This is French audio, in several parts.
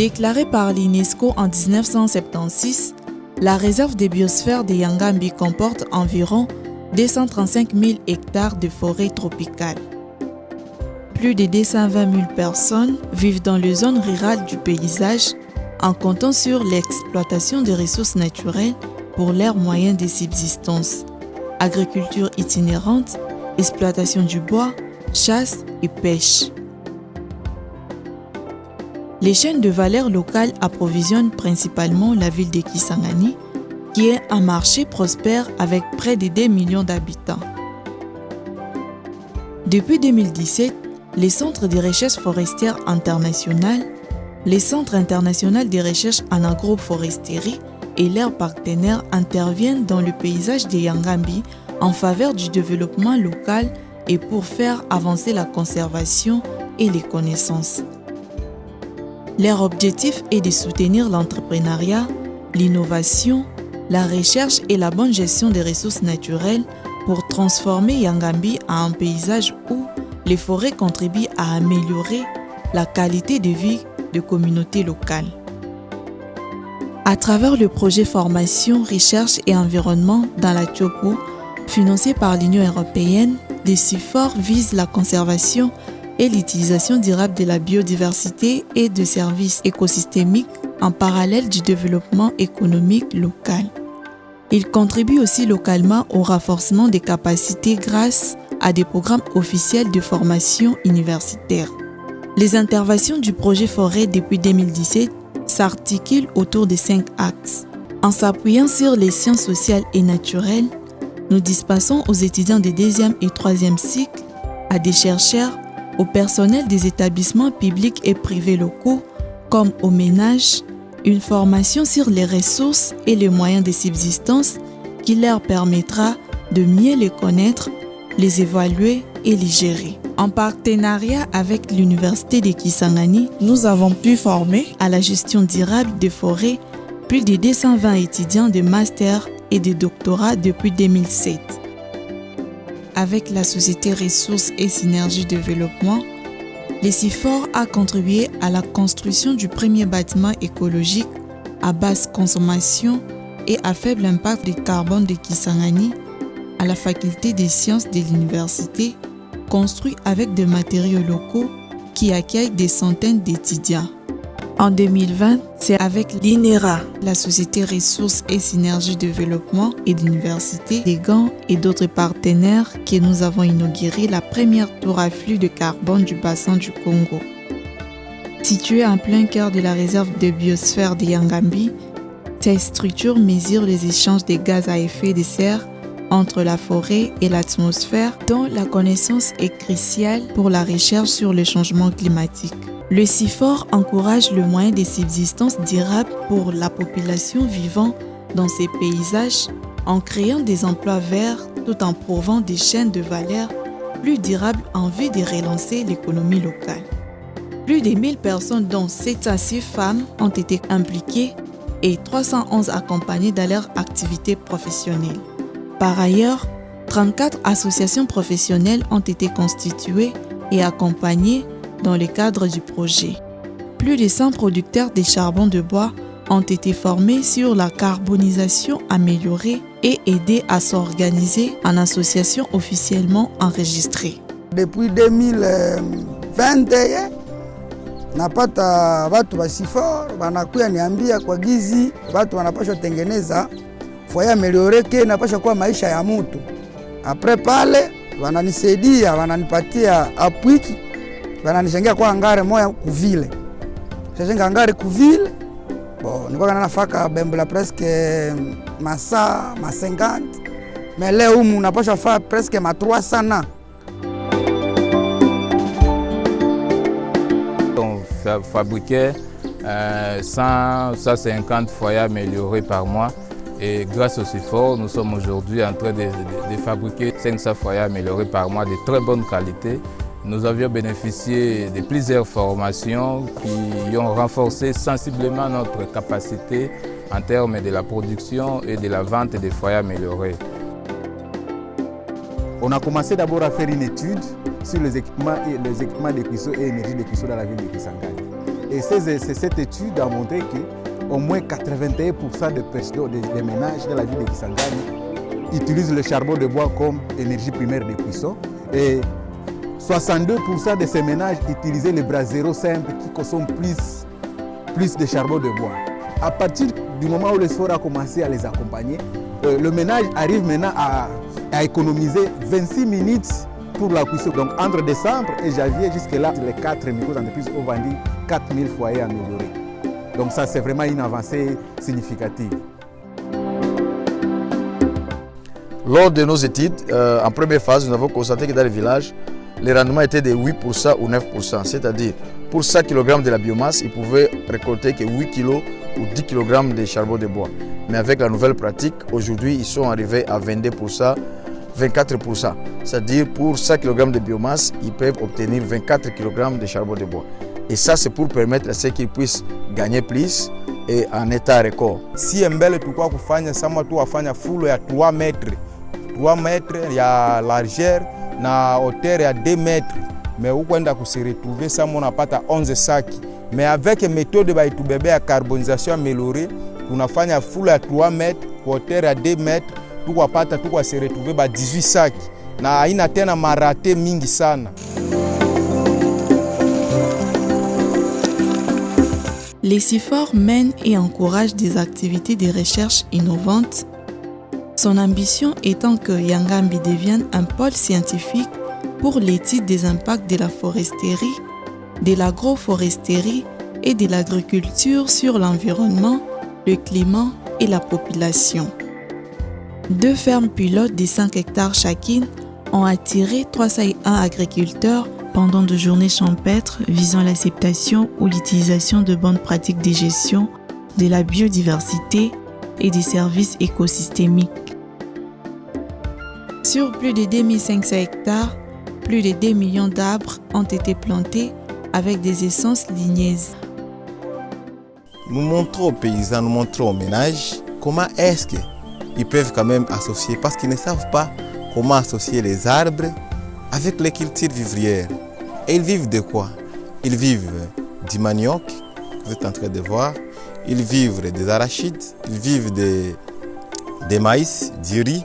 Déclarée par l'UNESCO en 1976, la réserve des biosphères de Yangambi comporte environ 235 000 hectares de forêt tropicale. Plus de 220 000 personnes vivent dans les zones rurales du paysage en comptant sur l'exploitation des ressources naturelles pour leur moyen de subsistance, agriculture itinérante, exploitation du bois, chasse et pêche. Les chaînes de valeur locales approvisionnent principalement la ville de Kisangani, qui est un marché prospère avec près de 2 millions d'habitants. Depuis 2017, les centres de recherche forestière internationales, les centres internationaux de recherche en agroforesterie et leurs partenaires interviennent dans le paysage de Yangambi en faveur du développement local et pour faire avancer la conservation et les connaissances. Leur objectif est de soutenir l'entrepreneuriat, l'innovation, la recherche et la bonne gestion des ressources naturelles pour transformer Yangambi en un paysage où les forêts contribuent à améliorer la qualité de vie de communautés locales. À travers le projet Formation, Recherche et Environnement dans la Tiopo, financé par l'Union européenne, les CIFOR visent la conservation et l'utilisation durable de la biodiversité et de services écosystémiques en parallèle du développement économique local. Il contribue aussi localement au renforcement des capacités grâce à des programmes officiels de formation universitaire. Les interventions du projet Forêt depuis 2017 s'articulent autour de cinq axes. En s'appuyant sur les sciences sociales et naturelles, nous dispensons aux étudiants des deuxième et troisième cycles, à des chercheurs, au personnel des établissements publics et privés locaux, comme aux ménages, une formation sur les ressources et les moyens de subsistance qui leur permettra de mieux les connaître, les évaluer et les gérer. En partenariat avec l'Université de Kisangani, nous avons pu former à la gestion durable des forêts plus de 220 étudiants de master et de doctorat depuis 2007. Avec la société Ressources et Synergie Développement, les CIFOR a contribué à la construction du premier bâtiment écologique à basse consommation et à faible impact de carbone de Kisangani à la faculté des sciences de l'université, construit avec des matériaux locaux qui accueillent des centaines d'étudiants. En 2020, c'est avec l'INERA, la Société Ressources et Synergie Développement et l'Université des Gants et d'autres partenaires que nous avons inauguré la première tour à flux de carbone du bassin du Congo. Située en plein cœur de la réserve de biosphère de Yangambi, cette structure mesure les échanges de gaz à effet de serre entre la forêt et l'atmosphère dont la connaissance est cruciale pour la recherche sur le changement climatique. Le CIFOR encourage le moyen de subsistance durable pour la population vivant dans ces paysages en créant des emplois verts tout en prouvant des chaînes de valeur plus durables en vue de relancer l'économie locale. Plus de 1000 personnes dont 706 femmes ont été impliquées et 311 accompagnées dans leur activité professionnelle. Par ailleurs, 34 associations professionnelles ont été constituées et accompagnées dans le cadre du projet. Plus de 100 producteurs de charbon de bois ont été formés sur la carbonisation améliorée et aidés à s'organiser en association officiellement enregistrée. Depuis 2021 napata watu wa Sifor wanakuya niambia kwa gizi watu wanapaswa tengeneza foya amelioreke napasha kuwa maisha ya mutu. Apre pale wananisaidia wananipatia apwiki wananishangia kwa ngare moya kuvile shashenga ngare kuvile bo presque masa ma 50 mais leo humu napasha fa presque ma 300 na On fa- fabriquait euh, 100, 150 foyers améliorés par mois. Et grâce au CIFOR, nous sommes aujourd'hui en train de fabriquer 500 foyers améliorés par mois de très bonne qualité. Nous avions bénéficié de plusieurs formations qui ont renforcé sensiblement notre capacité en termes de la production et de la vente des foyers améliorés. On a commencé d'abord à faire une étude sur les équipements, et les équipements de cuisson et énergie de cuisson dans la ville de Kisangani. Et cette étude a montré qu'au moins 81% des, personnes- des, des ménages de la ville de Kisangani utilisent le charbon de bois comme énergie primaire de cuisson. Et 62% de ces ménages utilisaient les brasero simples qui consomment plus, plus de charbon de bois. À partir du moment où le sport a commencé à les accompagner, euh, le ménage arrive maintenant à, économiser 26 minutes pour la cuisson. Donc entre décembre et janvier, jusque-là, les quatre micro-entreprises ont vendu 4000 foyers améliorés. Donc ça, c'est vraiment une avancée significative. Lors de nos études, euh, en première phase, nous avons constaté que dans les villages, les rendements étaient de 8% ou 9%. C'est-à-dire, pour 100 kg de la biomasse, ils pouvaient récolter que 8 kg ou 10 kg de charbon de bois. Mais avec la nouvelle pratique, aujourd'hui, ils sont arrivés à 22%, 24%. C'est-à-dire, pour 100 kg de biomasse, ils peuvent obtenir 24 kg de charbon de bois. Et ça, c'est pour permettre à ceux qu'ils puissent gagner plus et en état record. sie mbele tulikuwa kufanya sama tu wafanya fulo ya 3 metre 3 metre ya largeur na hauteur ya 2 metre me ukwenda kusiretrouve sama unapata 11 saki me avec méthode baitubebea carbonisation améliorée tunafanya fulo ya 3 metre kwa hauteur ya 2 metre tukwapata tukwasiretrouve ba 18 saki na haina tena marate mingi sana. Les CIFOR mènent et encouragent des activités de recherche innovantes. Son ambition étant que Yangambi devienne un pôle scientifique pour l'étude des impacts de la foresterie, de l'agroforesterie et de l'agriculture sur l'environnement, le climat et la population. Deux fermes pilotes de 5 hectares chacune ont attiré 301 agriculteurs pendant deux journées champêtres visant l'acceptation ou l'utilisation de bonnes pratiques de gestion de la biodiversité et des services écosystémiques. Sur plus de 2500 hectares, plus de 2 millions d'arbres ont été plantés avec des essences ligneuses. nous montrons aux paysans, nous montrons aux ménages comment est-ce qu'ils peuvent quand même associer, parce qu'ils ne savent pas comment associer les arbres avec les cultures vivrières. Et ils vivent de quoi? Ils vivent du manioc, vous êtes en train de voir, ils vivent des arachides, ils vivent des, des maïs, du riz,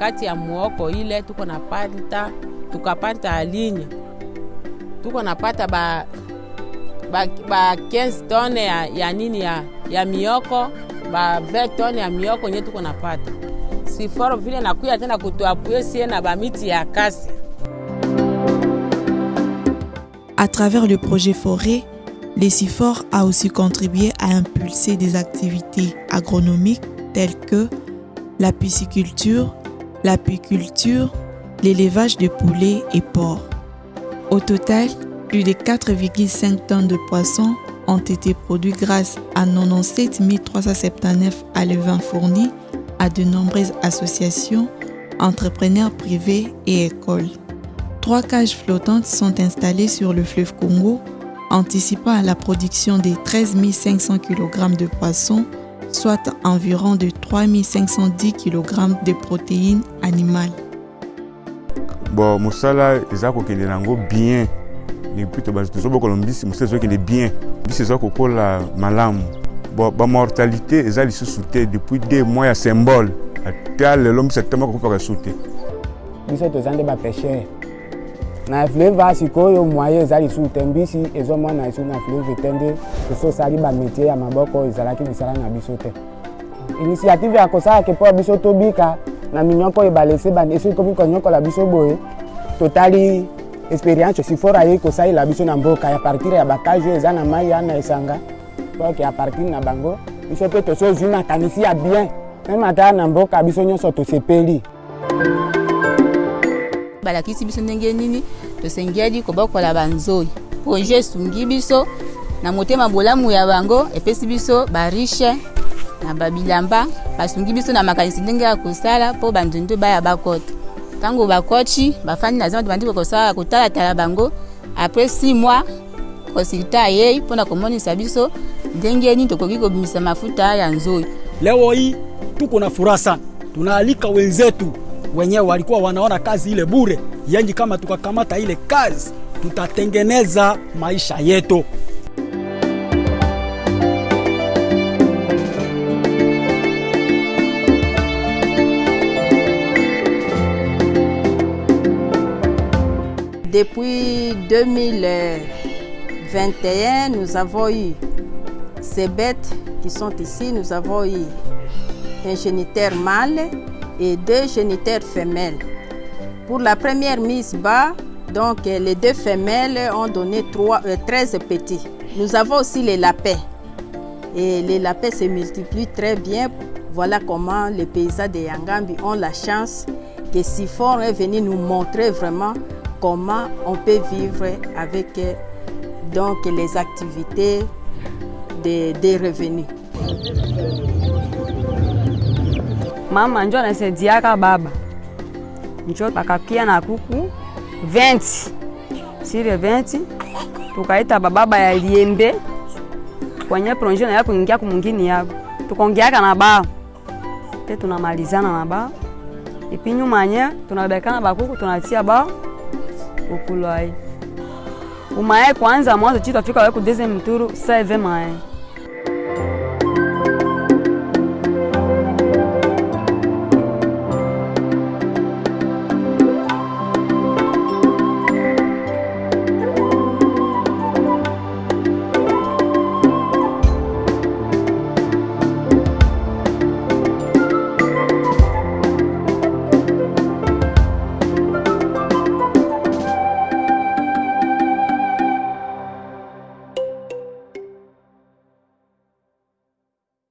kati ya muoko ile tuko napata tukapata alinye tuko napata ba ba, ba 15 tone ya, ya nini ya, ya mioko ba 20 tone ya mioko nye tuko napata siforo vile nakuya tena kutuapuye sie na bamiti ya kasi. À travers le projet Forêt, les CIFOR a aussi contribué à impulser des activités agronomiques telles que la pisciculture, l'apiculture, l'élevage de poulets et porcs. Au total, plus de 4,5 tonnes de poissons ont été produits grâce à 97 379 alevins fournis à de nombreuses associations, entrepreneurs privés et écoles. Trois cages flottantes sont installées sur le fleuve Congo, anticipant à la production de 13 500 kg de poissons, soit environ de 3 510 kg de protéines animales. bon mosala eza kokende nango bien. Depuis tozobokola mbisi mosala ezokende bien. Mbisi eza kokola malamu. Bon bamortalité eza lisusu te. Depuis deux mois ya symbole. Ata lelo mbisi atema kokufaka su te biso toza nde bapeshere na fleuve a sikoyo moye eza lisusu te. Mbisi ezomona esu na fleuve te nde tososali bamétier ya maboko ezalaki misala na biso te. Initiative ya kosalaka mpo biso tobika na minyoko oyo balese esi ekomi konyokola biso boye. Totali expérience sifor aye kosalela biso na mboka ya partir ya bakage oyo eza na mai ya na esanga. Poke ya partir na bango biso mpe tosozwi makanisi ya bien. Meme ata na mboka biso nyonso tosepeli. Balakisi biso ndenge nini? Tosengeli kobokola banzoi projet esungi biso. Na motema bolamu ya bango epesi biso barishe na babilamba basungi biso na makanisi ndenge ya kosala mpo banzundu baya bakota ntango bakoti bafandi na zamba tobandi kosala kotalatala bango. Apres 6 mois konsulta ayei mpona komonisa biso ndenge nini tokoki kobimisa mafuta ya nzoi leo hii tuko na furaha sana. Tunaalika wenzetu wenyewe walikuwa wanaona kazi ile bure. Yenji kama tukakamata ile kazi tutatengeneza maisha yetu Depuis 2021, nous avons eu ces bêtes qui sont ici. Nous avons eu un géniteur mâle et deux géniteurs femelles. Pour la première mise bas, donc les deux femelles ont donné 3, euh, 13 petits. Nous avons aussi les lapins. Et les lapins se multiplient très bien. Voilà comment les paysans de Yangambi ont la chance que Sifor est venu nous montrer vraiment comment on peut vivre avec donc les activités des, revenus. mama njo anasaidiaka baba. Njo takakia na kuku 20 sire 20 tukaita bababa ya liembe kwenye bao te tunamalizana ukulwaye umaye kwanza mwanzo chitafika wekudeze mturu saive maye